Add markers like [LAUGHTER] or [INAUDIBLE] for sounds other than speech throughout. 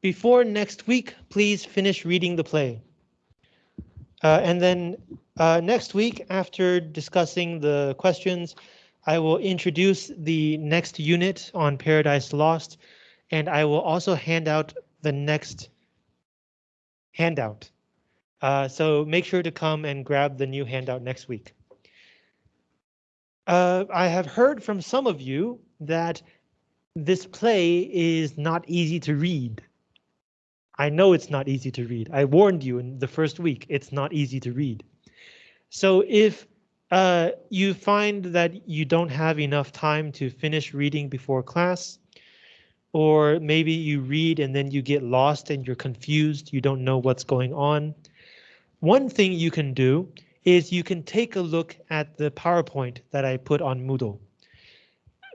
before next week, please finish reading the play. Uh, and then uh, next week, after discussing the questions, I will introduce the next unit on Paradise Lost, and I will also hand out the next handout. Uh, so make sure to come and grab the new handout next week. Uh, I have heard from some of you that this play is not easy to read. I know it's not easy to read. I warned you in the first week, it's not easy to read. So if uh, you find that you don't have enough time to finish reading before class, or maybe you read and then you get lost and you're confused, you don't know what's going on. One thing you can do is you can take a look at the PowerPoint that I put on Moodle.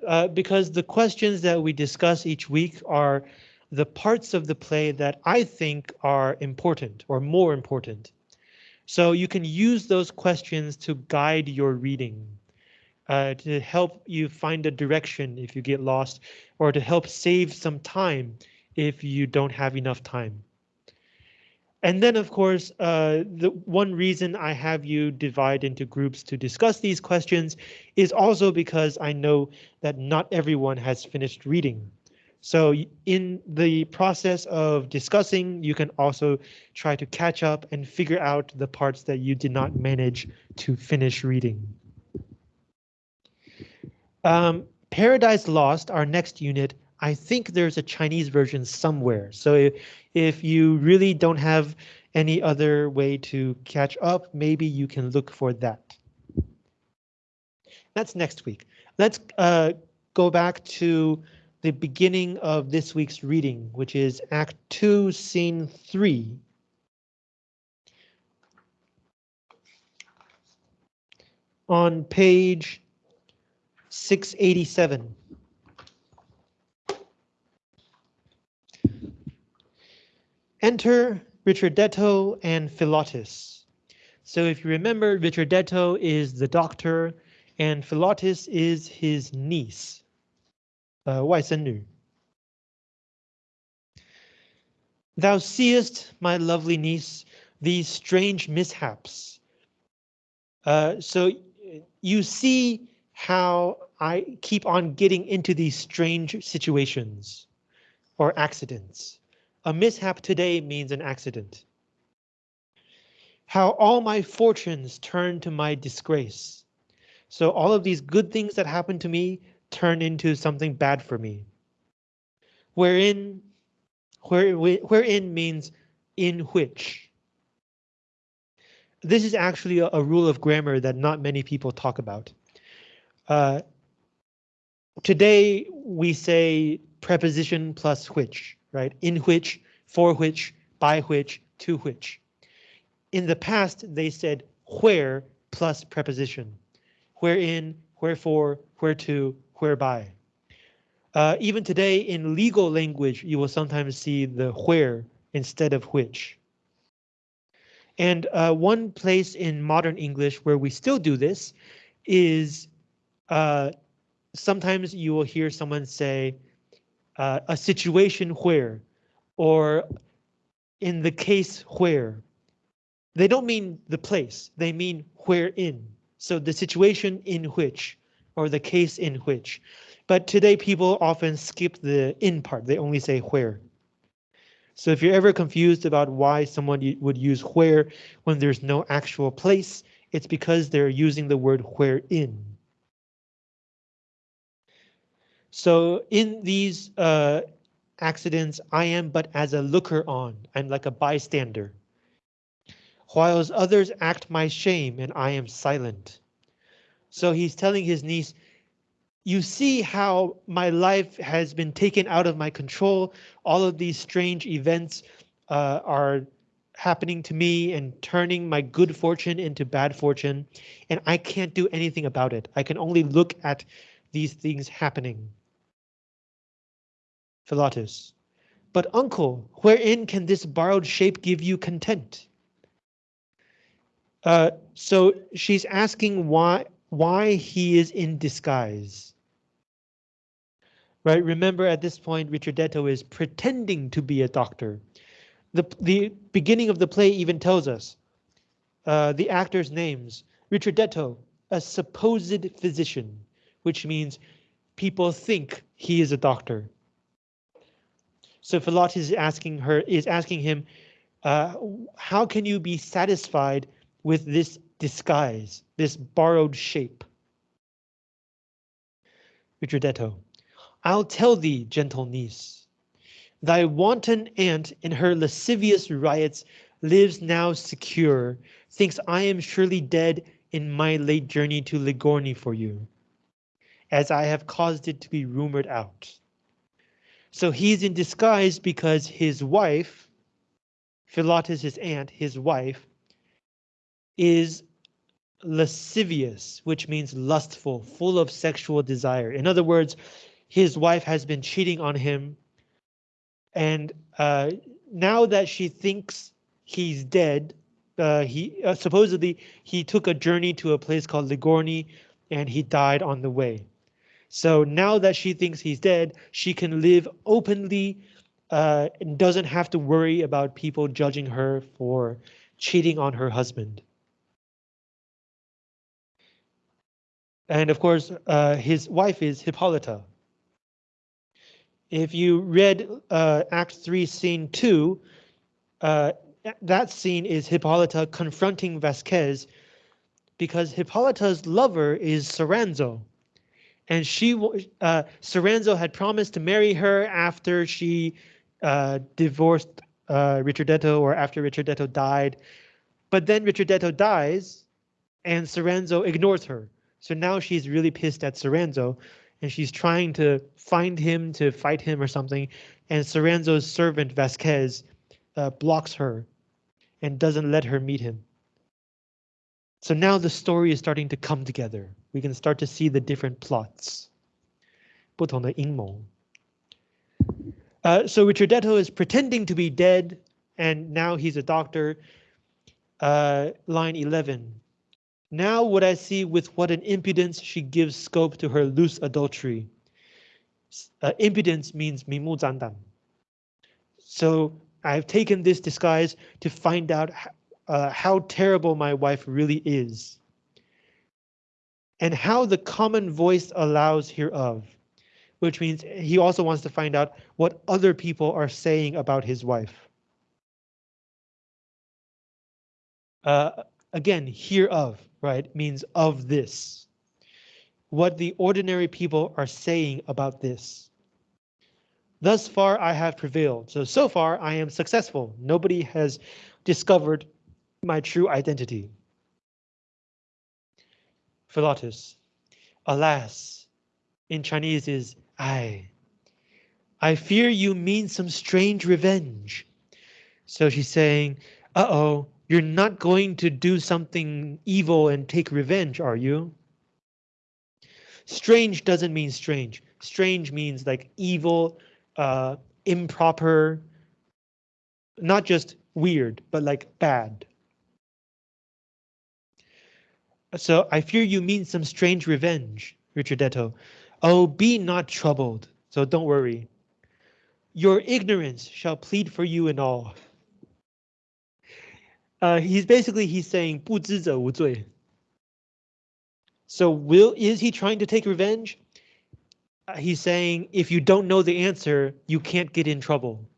Uh, because the questions that we discuss each week are the parts of the play that I think are important or more important. So you can use those questions to guide your reading, uh, to help you find a direction if you get lost, or to help save some time if you don't have enough time. And then, of course, uh, the one reason I have you divide into groups to discuss these questions is also because I know that not everyone has finished reading. So in the process of discussing, you can also try to catch up and figure out the parts that you did not manage to finish reading. Um, Paradise Lost, our next unit, I think there's a Chinese version somewhere. So if, you really don't have any other way to catch up, maybe you can look for that. That's next week. Let's uh, go back to the beginning of this week's reading, which is Act 2, Scene 3. On page 687. Enter Richardetto and Philotis. So if you remember, Richardetto is the doctor and Philotis is his niece. 呃外甥女。Thou seest, my lovely niece, these strange mishaps. Uh, so you see how I keep on getting into these strange situations or accidents. A mishap today means an accident. How all my fortunes turn to my disgrace. So all of these good things that happen to me turn into something bad for me. Wherein, where, wherein means in which. This is actually a, a rule of grammar that not many people talk about. Uh, today we say preposition plus which, right? In which, for which, by which, to which. In the past, they said where plus preposition. Wherein, wherefore, whereto, whereby. Uh, even today in legal language, you will sometimes see the where instead of which. And uh, one place in modern English where we still do this is uh, sometimes you will hear someone say uh, a situation where or in the case where. They don't mean the place, they mean wherein. So the situation in which or the case in which. But today people often skip the in part, they only say where. So if you're ever confused about why someone would use where when there's no actual place, it's because they're using the word wherein. So in these uh, accidents, I am but as a looker on, I'm like a bystander. Whilst others act my shame and I am silent. So he's telling his niece, you see how my life has been taken out of my control. All of these strange events uh, are happening to me and turning my good fortune into bad fortune, and I can't do anything about it. I can only look at these things happening. Philotis. But uncle, wherein can this borrowed shape give you content? Uh, so she's asking why why he is in disguise. right? Remember at this point, Richardetto is pretending to be a doctor. The, the beginning of the play even tells us uh, the actors' names. Richardetto, a supposed physician, which means people think he is a doctor. So Philotis is asking her, is asking him, uh, how can you be satisfied with this disguise, this borrowed shape? Richardetto, I'll tell thee, gentle niece. Thy wanton aunt in her lascivious riots lives now secure, thinks I am surely dead in my late journey to Ligorni for you, as I have caused it to be rumored out. So he's in disguise because his wife, Philotis, his aunt, his wife, is lascivious, which means lustful, full of sexual desire. In other words, his wife has been cheating on him. And uh, now that she thinks he's dead, uh, he uh, supposedly he took a journey to a place called Ligorni and he died on the way. So now that she thinks he's dead, she can live openly uh, and doesn't have to worry about people judging her for cheating on her husband. And of course, uh, his wife is Hippolyta, if you read uh, Act 3, Scene 2, uh, that scene is Hippolyta confronting Vasquez because Hippolyta's lover is Soranzo. And she, uh, Soranzo had promised to marry her after she uh, divorced uh, Richardetto or after Richardetto died. But then Richardetto dies and Soranzo ignores her. So now she's really pissed at Soranzo and she's trying to find him to fight him or something. And Soranzo's servant Vasquez uh, blocks her and doesn't let her meet him. So now the story is starting to come together. We can start to see the different plots. 不同的阴谋. Uh, so Richardetto is pretending to be dead, and now he's a doctor. Uh, line 11. Now would I see with what an impudence she gives scope to her loose adultery. Uh, impudence means mimu zandan. So I've taken this disguise to find out uh, how terrible my wife really is and how the common voice allows hereof, which means he also wants to find out what other people are saying about his wife. Uh, again, hereof right, means of this. What the ordinary people are saying about this. Thus far I have prevailed, so so far I am successful. Nobody has discovered my true identity. Philotis, alas, in Chinese is I. I fear you mean some strange revenge. So she's saying, uh-oh, you're not going to do something evil and take revenge, are you? Strange doesn't mean strange. Strange means like evil, uh, improper, not just weird, but like bad. So I fear you mean some strange revenge, Richardetto. Oh, be not troubled, so don't worry. Your ignorance shall plead for you in all Uh, he's basically he's saying 不知者无罪. So will is he trying to take revenge? Uh, he's saying if you don't know the answer, you can't get in trouble.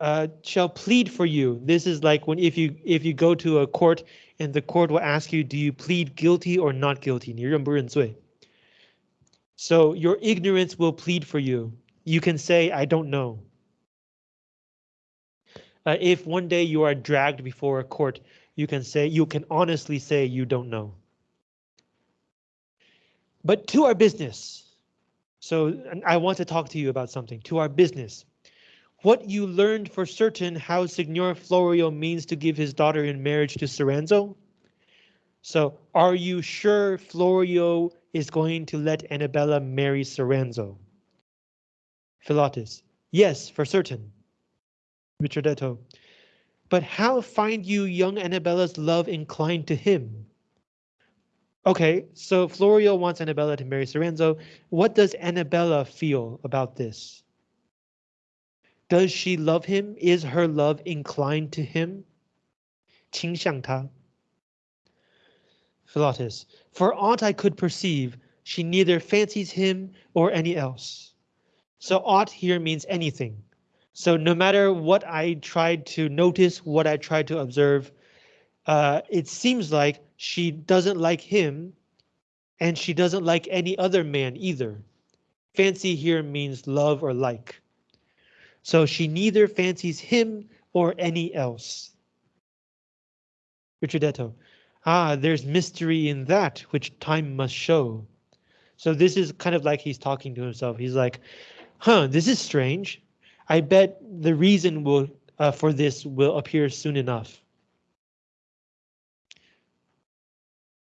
Uh, shall plead for you. This is like when if you if you go to a court and the court will ask you, do you plead guilty or not guilty? 你认不认罪? So your ignorance will plead for you. You can say, I don't know. Uh, if one day you are dragged before a court, you can say you can honestly say you don't know. But to our business. So I want to talk to you about something to our business. What you learned for certain how Signor Florio means to give his daughter in marriage to Soranzo? So are you sure Florio is going to let Annabella marry Soranzo? Philotis, yes, for certain. Richard But how find you young Annabella's love inclined to him? Okay, so Florio wants Annabella to marry Soranzo. What does Annabella feel about this? Does she love him? Is her love inclined to him? 倾向他. Philotis, for aught I could perceive, she neither fancies him or any else. So aught here means anything. So no matter what I tried to notice, what I tried to observe, uh, it seems like she doesn't like him and she doesn't like any other man either. Fancy here means love or like. So she neither fancies him or any else. Richardetto. Ah, there's mystery in that which time must show. So this is kind of like he's talking to himself. He's like, huh, this is strange. I bet the reason will uh, for this will appear soon enough.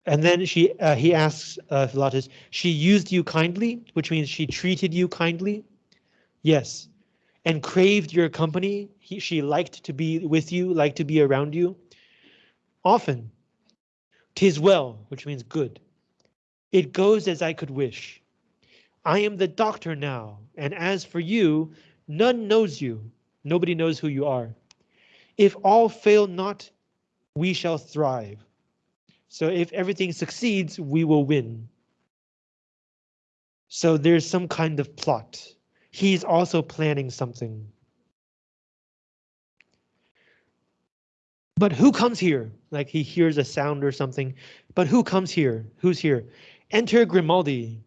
And then she uh, he asks uh, Philotis, she used you kindly, which means she treated you kindly. Yes. And craved your company. He, she liked to be with you, liked to be around you. Often. Tis well, which means good. It goes as I could wish. I am the doctor now, and as for you, none knows you. Nobody knows who you are. If all fail not, we shall thrive. So if everything succeeds, we will win. So there's some kind of plot. He's also planning something. But who comes here? Like he hears a sound or something. But who comes here? Who's here? Enter Grimaldi.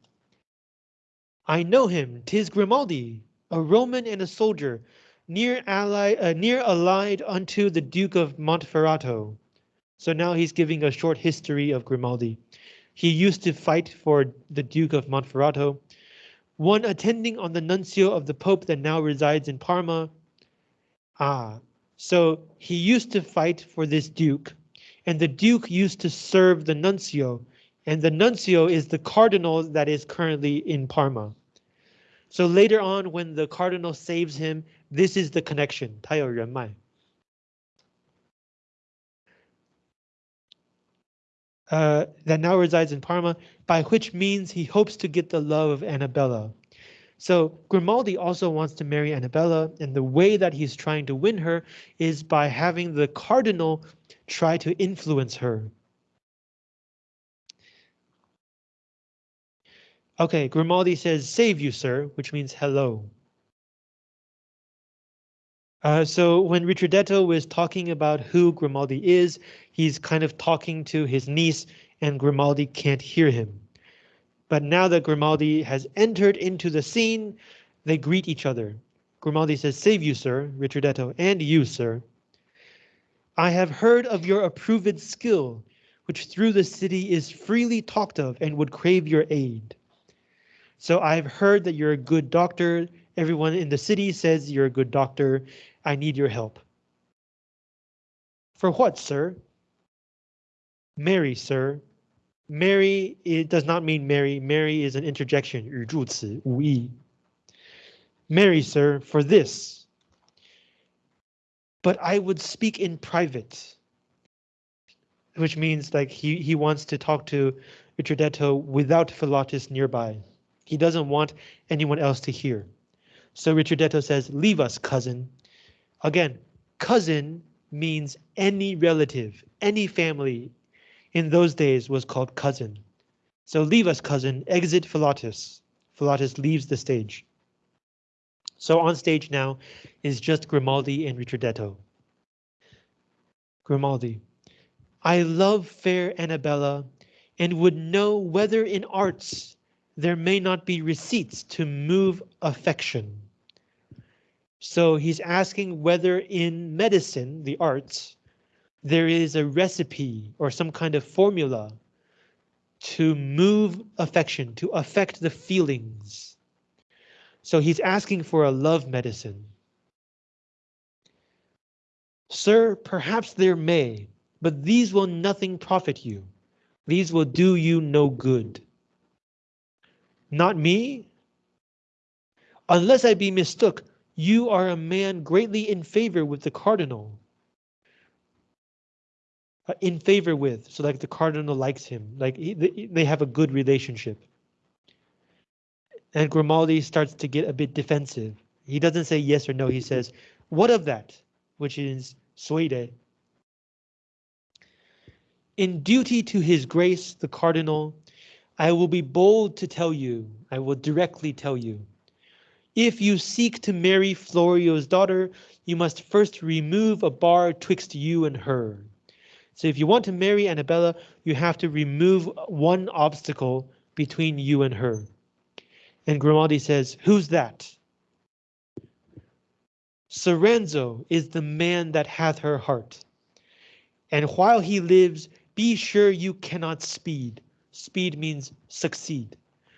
I know him, tis Grimaldi, a Roman and a soldier, near ally, uh, near allied unto the Duke of Montferrato. So now he's giving a short history of Grimaldi. He used to fight for the Duke of Montferrato, one attending on the nuncio of the Pope that now resides in Parma. Ah, so he used to fight for this Duke, and the Duke used to serve the nuncio, and the nuncio is the cardinal that is currently in Parma. So later on, when the cardinal saves him, this is the connection. 他有人脉. Uh, that now resides in Parma, by which means he hopes to get the love of Annabella. So Grimaldi also wants to marry Annabella, and the way that he's trying to win her is by having the cardinal try to influence her. Okay, Grimaldi says, save you, sir, which means hello. Uh, so when Richardetto was talking about who Grimaldi is, he's kind of talking to his niece and Grimaldi can't hear him. But now that Grimaldi has entered into the scene, they greet each other. Grimaldi says, save you, sir, Richardetto, and you, sir. I have heard of your approved skill, which through the city is freely talked of and would crave your aid. So I've heard that you're a good doctor. Everyone in the city says you're a good doctor. I need your help. For what, sir? Mary, sir. Mary, it does not mean Mary. Mary is an interjection, Mary, sir, for this. But I would speak in private. Which means like he, he wants to talk to Utradetto without Philotis nearby. He doesn't want anyone else to hear. So Richardetto says, leave us, cousin. Again, cousin means any relative, any family in those days was called cousin. So leave us, cousin, exit Philotis. Philotis leaves the stage. So on stage now is just Grimaldi and Richardetto. Grimaldi. I love fair Annabella and would know whether in arts there may not be receipts to move affection. So he's asking whether in medicine, the arts, there is a recipe or some kind of formula to move affection, to affect the feelings. So he's asking for a love medicine. Sir, perhaps there may, but these will nothing profit you. These will do you no good. Not me? Unless I be mistook, you are a man greatly in favor with the cardinal. uh, in favor with. So like the cardinal likes him, like he, they have a good relationship. And Grimaldi starts to get a bit defensive. He doesn't say yes or no. He says, what of that? Which is suede. In duty to his grace, the cardinal, I will be bold to tell you, I will directly tell you. If you seek to marry Florio's daughter, you must first remove a bar twixt you and her. So if you want to marry Annabella, you have to remove one obstacle between you and her. And Grimaldi says, who's that? Soranzo is the man that hath her heart. And while he lives, be sure you cannot speed. Speed means succeed.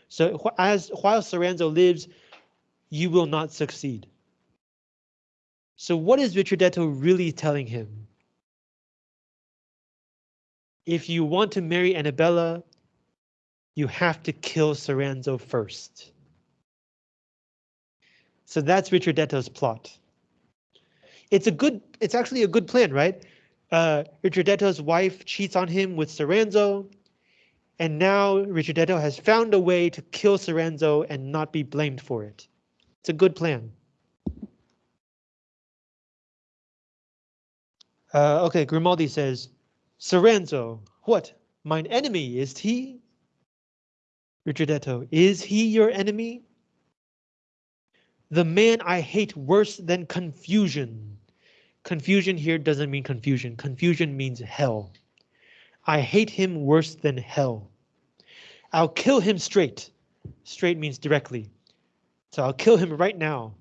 So as while Soranzo lives, you will not succeed. So what is Richardetto really telling him? If you want to marry Annabella, you have to kill Soranzo first. So that's Richardetto's plot. It's a good, it's actually a good plan, right? Uh, Richardetto's wife cheats on him with Soranzo, and now Richardetto has found a way to kill Soranzo and not be blamed for it. It's a good plan. Uh, okay, Grimaldi says, Soranzo, what, mine enemy is he? Richardetto, is he your enemy? The man I hate worse than confusion. Confusion here doesn't mean confusion. Confusion means hell. I hate him worse than hell. I'll kill him straight. Straight means directly. So I'll kill him right now.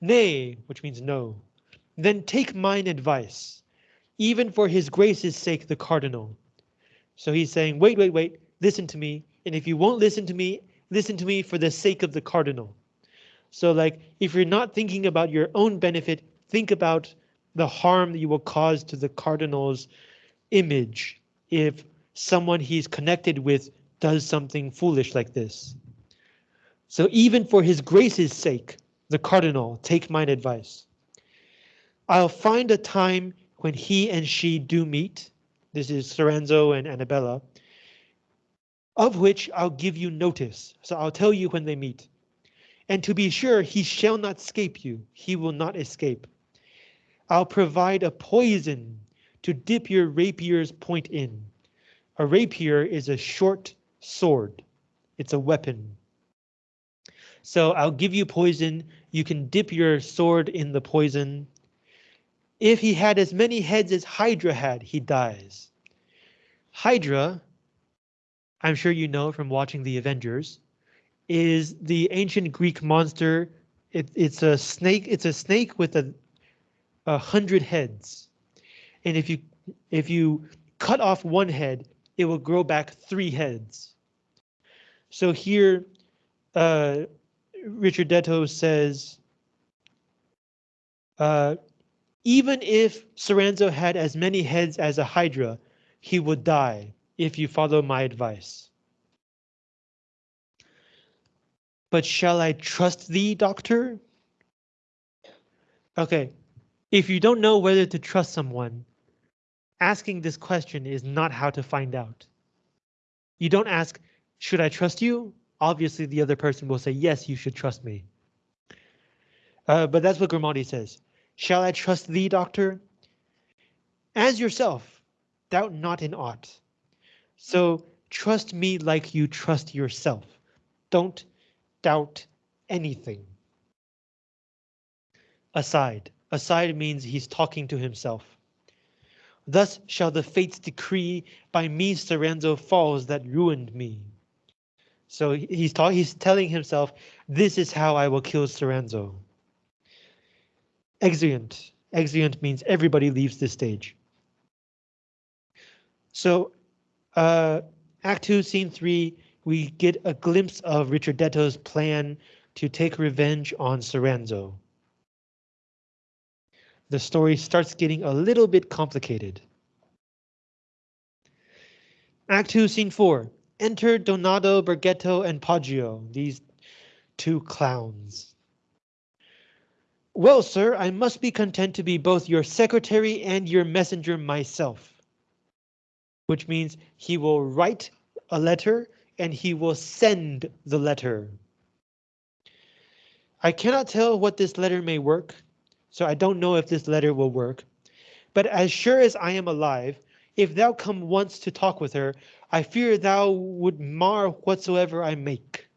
Nay, which means no. Then take mine advice, even for his grace's sake, the cardinal. So he's saying, wait, wait, wait, listen to me. And if you won't listen to me, listen to me for the sake of the cardinal. So like, if you're not thinking about your own benefit, think about the harm that you will cause to the cardinal's image if someone he's connected with does something foolish like this. So even for his grace's sake, the cardinal, take mine advice. I'll find a time when he and she do meet. This is Soranzo and Annabella. Of which I'll give you notice. So I'll tell you when they meet. And to be sure, he shall not escape you. He will not escape. I'll provide a poison to dip your rapier's point in. A rapier is a short sword. It's a weapon. So I'll give you poison. You can dip your sword in the poison. If he had as many heads as Hydra had, he dies. Hydra, I'm sure you know from watching the Avengers, is the ancient Greek monster. It, it's a snake. It's a snake with a, a hundred heads, and if you if you cut off one head, it will grow back three heads. So here, uh, Richardetto says, uh, even if Soranzo had as many heads as a Hydra, he would die if you follow my advice. But shall I trust thee, doctor? Okay, if you don't know whether to trust someone, asking this question is not how to find out. You don't ask, should I trust you? Obviously, the other person will say, yes, you should trust me. Uh, but that's what Grimaldi says. Shall I trust thee, doctor? As yourself, doubt not in aught. So trust me like you trust yourself. Don't doubt anything. Aside. Aside means he's talking to himself. Thus shall the fates decree by me Soranzo falls that ruined me. So he's he's telling himself, this is how I will kill Soranzo. Exeunt. Exeunt means everybody leaves the stage. So uh, Act 2, Scene 3, we get a glimpse of Richardetto's plan to take revenge on Soranzo. The story starts getting a little bit complicated. Act 2, Scene 4. Enter Donato, Bergetto, and Poggio, these two clowns. Well, sir, I must be content to be both your secretary and your messenger myself. Which means he will write a letter and he will send the letter. I cannot tell what this letter may work, so I don't know if this letter will work. But as sure as I am alive, if thou come once to talk with her, I fear thou would mar whatsoever I make.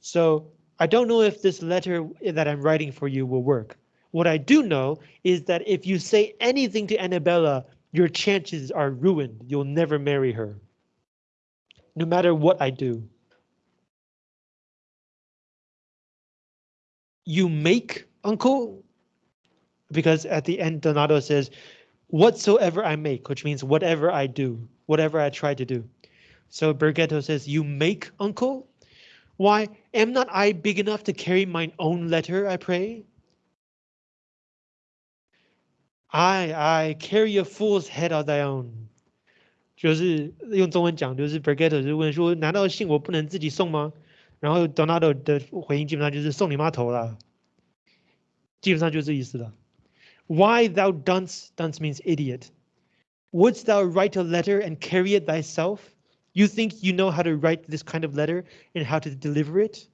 So I don't know if this letter that I'm writing for you will work. What I do know is that if you say anything to Annabella, your chances are ruined. You'll never marry her. No matter what I do. You make uncle? Because at the end, Donato says, whatsoever I make, which means whatever I do, whatever I try to do. So Bergetto says, you make, uncle? Why, am not I big enough to carry mine own letter, I pray? I I carry a fool's head of thy own，就是用中文讲，就是 Bergetto 就问说，难道信我不能自己送吗？然后 Donato 的回应基本上就是送你妈头了。基本上就这意思了。Why thou dunce, dunce means idiot. Wouldst thou write a letter and carry it thyself? You think you know how to write this kind of letter and how to deliver it?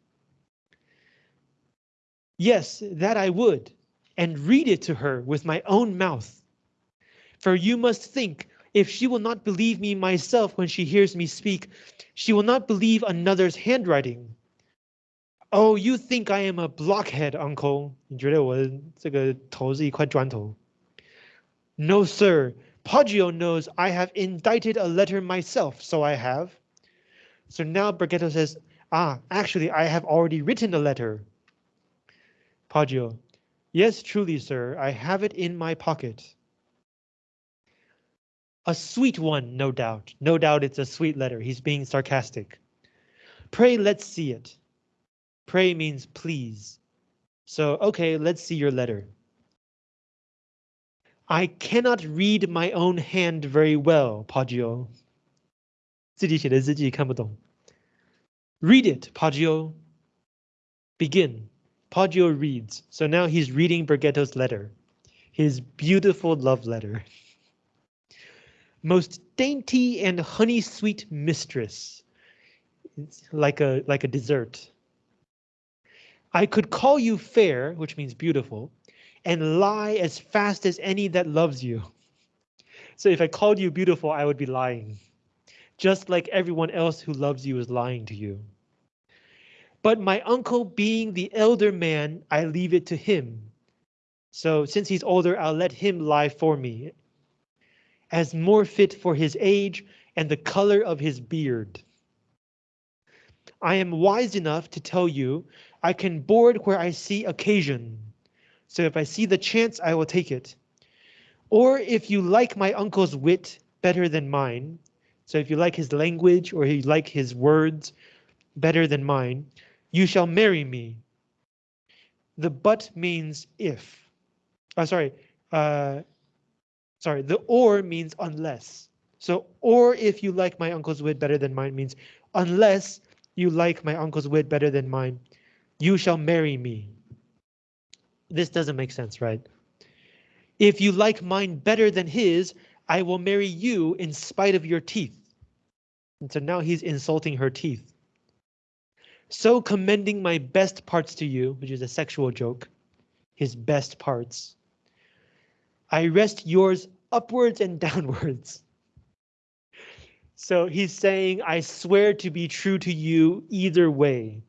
Yes, that I would, and read it to her with my own mouth. For you must think, if she will not believe me myself when she hears me speak, she will not believe another's handwriting. Oh, you think I am a blockhead, uncle? No, sir, Poggio knows I have indited a letter myself, so I have. So now Bergetto says, ah, actually, I have already written a letter. Poggio, yes, truly, sir, I have it in my pocket. A sweet one, no doubt. No doubt it's a sweet letter. He's being sarcastic. Pray, let's see it. Pray means please. So, okay, let's see your letter. I cannot read my own hand very well, Poggio. 自己写的字自己看不懂。Read it, Poggio. Begin. Poggio reads. So now he's reading Bergetto's letter, his beautiful love letter. Most dainty and honey sweet mistress. It's like a like a dessert. I could call you fair, which means beautiful, and lie as fast as any that loves you. [LAUGHS] So if I called you beautiful, I would be lying. Just like everyone else who loves you is lying to you. But my uncle being the elder man, I leave it to him. So since he's older, I'll let him lie for me. As more fit for his age and the color of his beard. I am wise enough to tell you I can board where I see occasion. So if I see the chance, I will take it. Or if you like my uncle's wit better than mine, so if you like his language or you like his words better than mine, you shall marry me. The but means if. Oh, sorry. Uh, sorry, the or means unless. So, or if you like my uncle's wit better than mine means unless you like my uncle's wit better than mine, you shall marry me this doesn't make sense, right? If you like mine better than his, I will marry you in spite of your teeth. And so now he's insulting her teeth. So commending my best parts to you, which is a sexual joke, his best parts. I rest yours upwards and [LAUGHS] downwards. So he's saying, I swear to be true to you either way.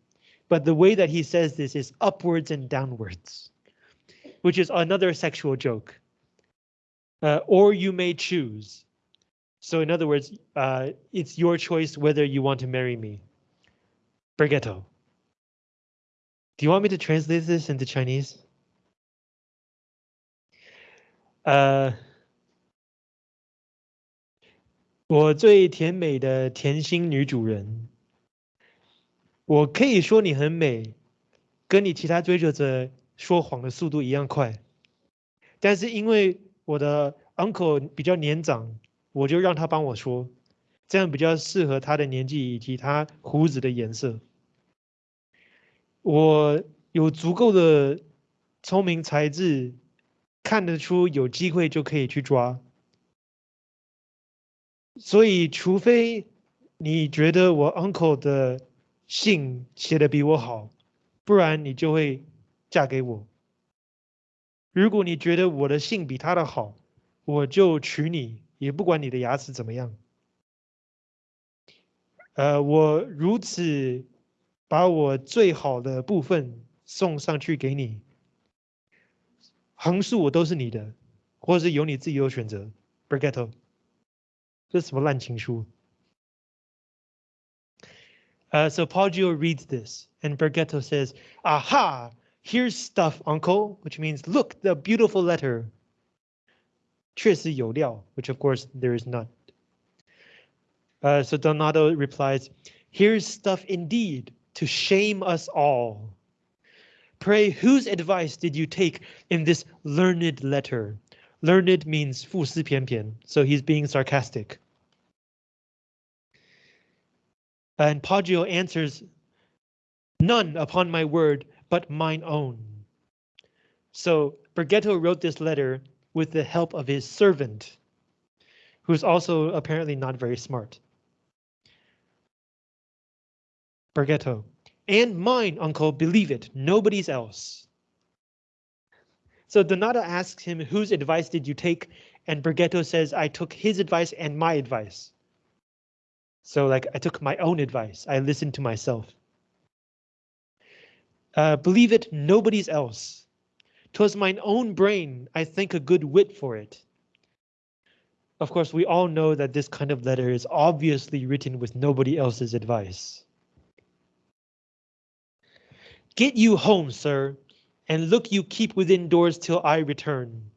But the way that he says this is upwards and downwards, which is another sexual joke. Uh, or you may choose. So in other words, uh, it's your choice whether you want to marry me. Bergetto. Do you want me to translate this into Chinese? Uh, 我最甜美的甜心女主人。我可以说你很美，跟你其他追求者说谎的速度一样快，但是因为我的 uncle 比较年长，我就让他帮我说，这样比较适合他的年纪以及他胡子的颜色。我有足够的聪明才智，看得出有机会就可以去抓。所以，除非你觉得我 uncle 的信写的比我好，不然你就会嫁给我。如果你觉得我的信比他的好，我就娶你，也不管你的牙齿怎么样。呃，我如此把我最好的部分送上去给你，横竖我都是你的，或者是由你自己有选择。Bergetto，这什么烂情书 Uh, so Paul reads this, and Bergetto says, Aha! Here's stuff, uncle, which means, look, the beautiful letter. 确实有料, which of course there is not. Uh, so Donato replies, Here's stuff indeed, to shame us all. Pray, whose advice did you take in this learned letter? Learned means 富思偏偏, so he's being sarcastic. And Poggio answers, None upon my word, but mine own. So Bergetto wrote this letter with the help of his servant, who's also apparently not very smart. Bergetto. And mine, uncle, believe it, nobody's else. So Donato asks him, whose advice did you take? And Bergetto says, I took his advice and my advice. So like I took my own advice. I listened to myself. Uh, believe it, nobody's else. 'Twas mine own brain, I think a good wit for it. Of course, we all know that this kind of letter is obviously written with nobody else's advice. Get you home, sir, and look you keep within doors till I return.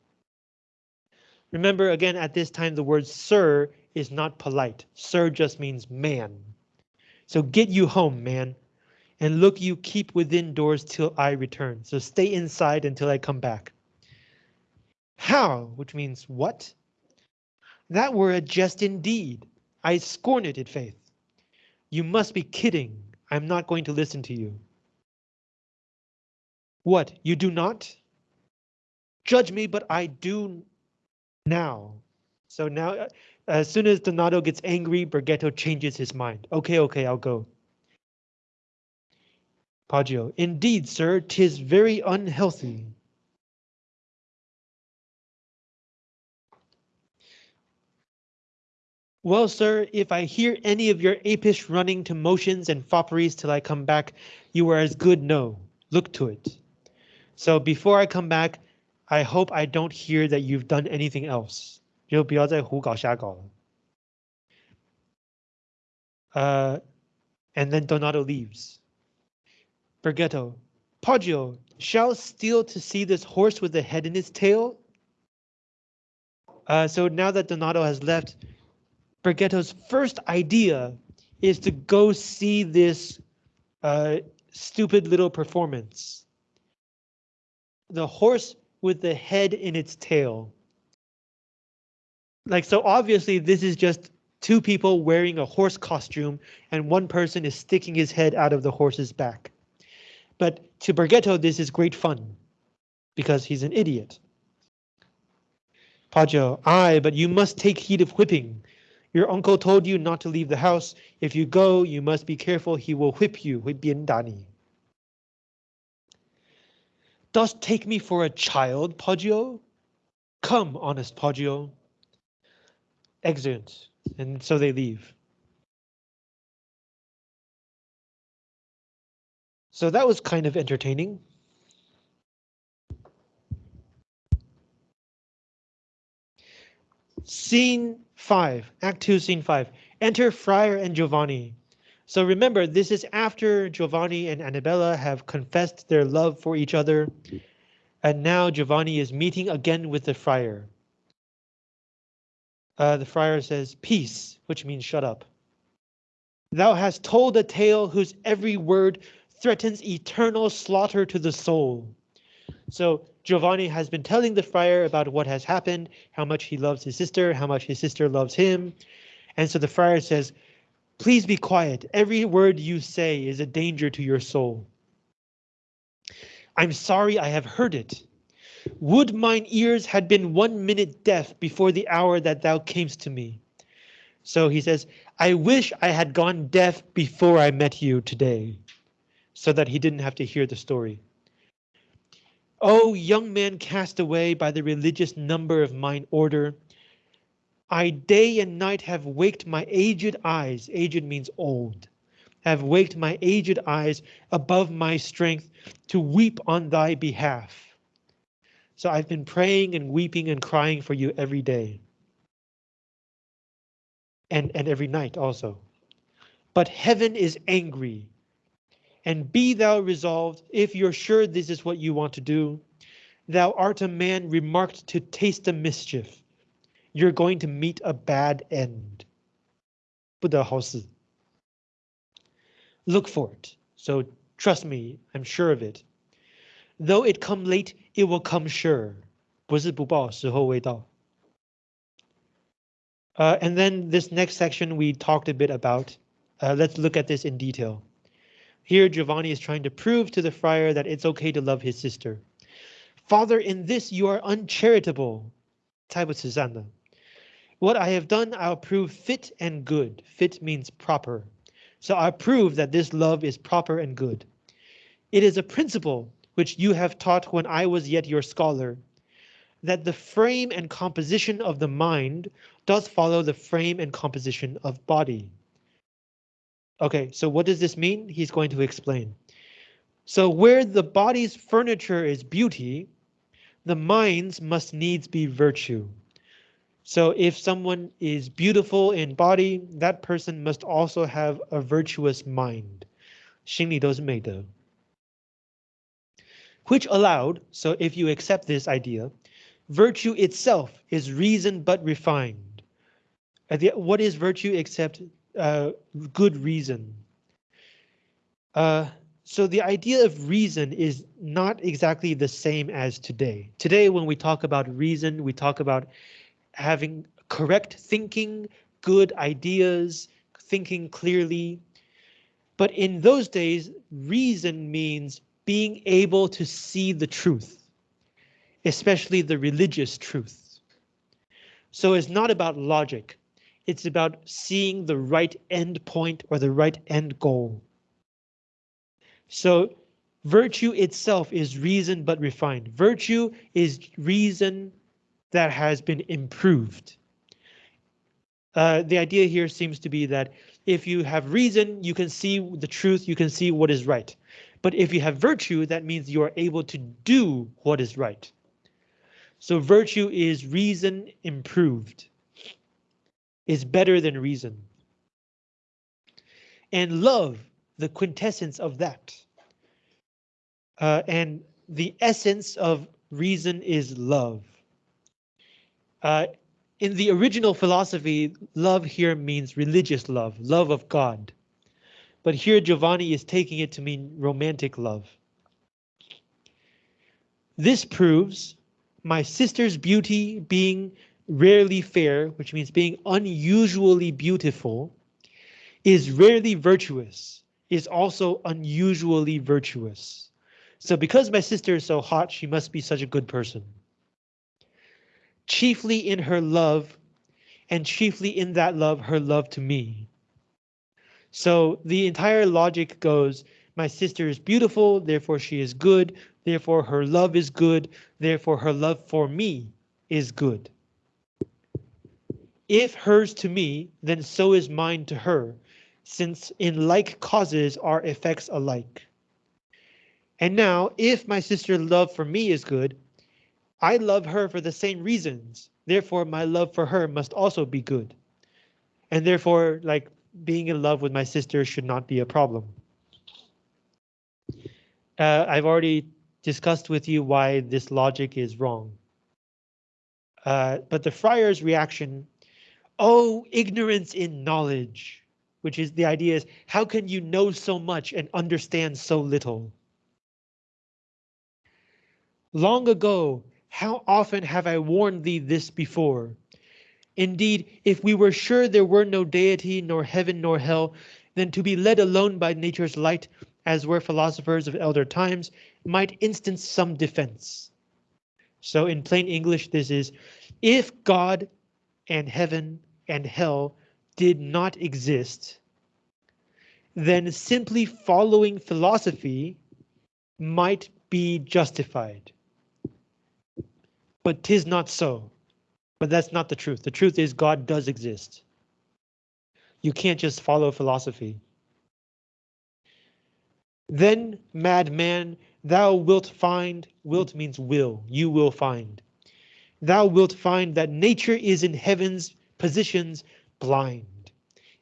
Remember again, at this time, the word sir is not polite. Sir just means man. So get you home, man, and look you keep within doors till I return. So stay inside until I come back. How, which means what? That were a jest indeed. I scorn it, in faith. You must be kidding. I'm not going to listen to you. What, you do not? Judge me, but I do now. So now, uh, as soon as Donato gets angry, Bergetto changes his mind. Okay, okay, I'll go. Poggio, indeed, sir, tis very unhealthy. Well, sir, if I hear any of your apish running to motions and fopperies till I come back, you are as good no. Look to it. So before I come back, I hope I don't hear that you've done anything else. 就不要再胡搞瞎搞了。Uh, and then Donato leaves. Bergetto, Poggio, shall steal to see this horse with the head in its tail? Uh, so now that Donato has left, Bergetto's first idea is to go see this uh, stupid little performance the horse with the head in its tail. like so obviously this is just two people wearing a horse costume and one person is sticking his head out of the horse's back. But to Bergetto, this is great fun because he's an idiot. Poggio, aye, but you must take heed of whipping. Your uncle told you not to leave the house. If you go, you must be careful. He will whip you. Dani. Dost take me for a child, Poggio? Come, honest Poggio. Exeunt, and so they leave. So that was kind of entertaining. Scene 5, Act 2, Scene 5. Enter Friar and Giovanni. So remember, this is after Giovanni and Annabella have confessed their love for each other. And now Giovanni is meeting again with the friar. Uh, the friar says, peace, which means shut up. Thou hast told a tale whose every word threatens eternal slaughter to the soul. So Giovanni has been telling the friar about what has happened, how much he loves his sister, how much his sister loves him. And so the friar says, Please be quiet. Every word you say is a danger to your soul. I'm sorry I have heard it. Would mine ears had been one minute deaf before the hour that thou camest to me. So he says, I wish I had gone deaf before I met you today, so that he didn't have to hear the story. Oh, young man cast away by the religious number of mine order, I day and night have waked my aged eyes, aged means old, have waked my aged eyes above my strength to weep on thy behalf. So I've been praying and weeping and crying for you every day. And, and every night also. But heaven is angry. And be thou resolved, if you're sure this is what you want to do, thou art a man remarked to taste the mischief. You're going to meet a bad end. 不得好死. Look for it. So trust me, I'm sure of it. Though it come late, it will come sure. 不是不报，时候未到. Uh, and then this next section we talked a bit about. Uh, let's look at this in detail. Here Giovanni is trying to prove to the friar that it's okay to love his sister. Father, in this you are uncharitable. What I have done, I'll prove fit and good. Fit means proper. So I prove that this love is proper and good. It is a principle which you have taught when I was yet your scholar, that the frame and composition of the mind does follow the frame and composition of body. Okay, so what does this mean? He's going to explain. So where the body's furniture is beauty, the mind's must needs be virtue. So if someone is beautiful in body, that person must also have a virtuous mind. 心里都是美德 Which allowed, so if you accept this idea, virtue itself is reason but refined. What is virtue except uh, good reason? Uh, so the idea of reason is not exactly the same as today. Today, when we talk about reason, we talk about having correct thinking, good ideas, thinking clearly. But in those days, reason means being able to see the truth, especially the religious truth. So it's not about logic. It's about seeing the right end point or the right end goal. So virtue itself is reason but refined. Virtue is reason that has been improved. Uh, the idea here seems to be that if you have reason, you can see the truth, you can see what is right. But if you have virtue, that means you are able to do what is right. So virtue is reason improved. Is better than reason. And love, the quintessence of that. Uh, and the essence of reason is love. Uh, in the original philosophy, love here means religious love, love of God. But here Giovanni is taking it to mean romantic love. This proves my sister's beauty being rarely fair, which means being unusually beautiful, is rarely virtuous, is also unusually virtuous. So because my sister is so hot, she must be such a good person. Chiefly in her love, and chiefly in that love, her love to me. So the entire logic goes, my sister is beautiful, therefore she is good, therefore her love is good, therefore her love for me is good. If hers to me, then so is mine to her, since in like causes are effects alike. And now, if my sister's love for me is good, I love her for the same reasons, therefore my love for her must also be good. And therefore, like being in love with my sister should not be a problem. Uh, I've already discussed with you why this logic is wrong. Uh, but the friar's reaction, oh, ignorance in knowledge, which is the idea is how can you know so much and understand so little? Long ago, how often have I warned thee this before? Indeed, if we were sure there were no deity, nor heaven, nor hell, then to be led alone by nature's light, as were philosophers of elder times, might instance some defense. So in plain English, this is if God and heaven and hell did not exist, then simply following philosophy might be justified. But tis not so. But that's not the truth. The truth is God does exist. You can't just follow philosophy. Then, madman, thou wilt find, wilt means will, you will find. Thou wilt find that nature is in heaven's positions blind.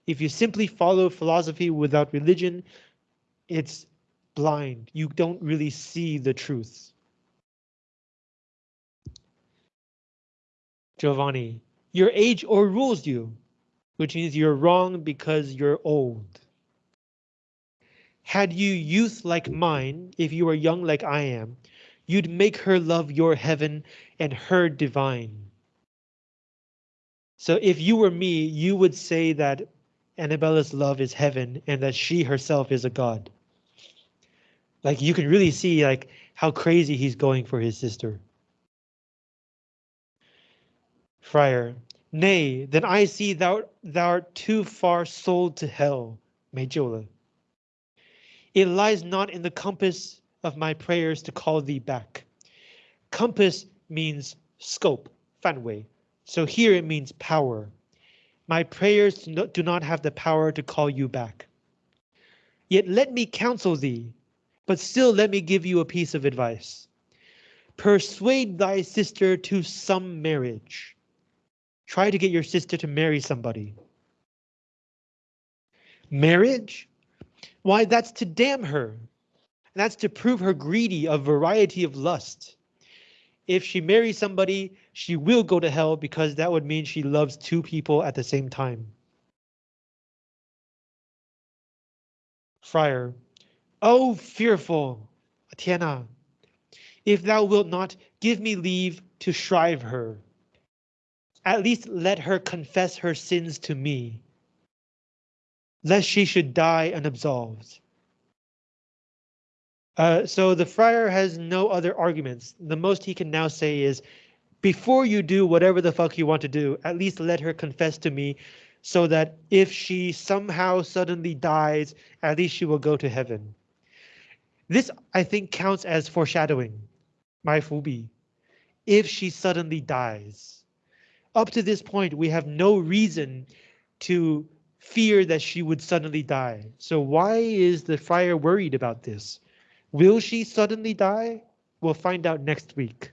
If you simply follow philosophy without religion, it's blind. You don't really see the truth. Giovanni, your age overrules you, which means you're wrong because you're old. Had you youth like mine, if you were young like I am, you'd make her love your heaven and her divine. So if you were me, you would say that Annabella's love is heaven and that she herself is a god. Like you can really see like how crazy he's going for his sister. Friar, nay, then I see thou thou art too far sold to hell, 没救了. It lies not in the compass of my prayers to call thee back. Compass means scope, 范围. So here it means power. My prayers do not have the power to call you back. Yet let me counsel thee, but still let me give you a piece of advice. Persuade thy sister to some marriage. Try to get your sister to marry somebody. Marriage? Why, that's to damn her. And that's to prove her greedy of variety of lust. If she marries somebody, she will go to hell because that would mean she loves two people at the same time. Friar, oh fearful, Tiana, if thou wilt not give me leave to shrive her, at least let her confess her sins to me, lest she should die unabsolved. Uh, so the friar has no other arguments. The most he can now say is, before you do whatever the fuck you want to do, at least let her confess to me so that if she somehow suddenly dies, at least she will go to heaven. This, I think, counts as foreshadowing, my fubi, if she suddenly dies up to this point, we have no reason to fear that she would suddenly die. So why is the friar worried about this? Will she suddenly die? We'll find out next week.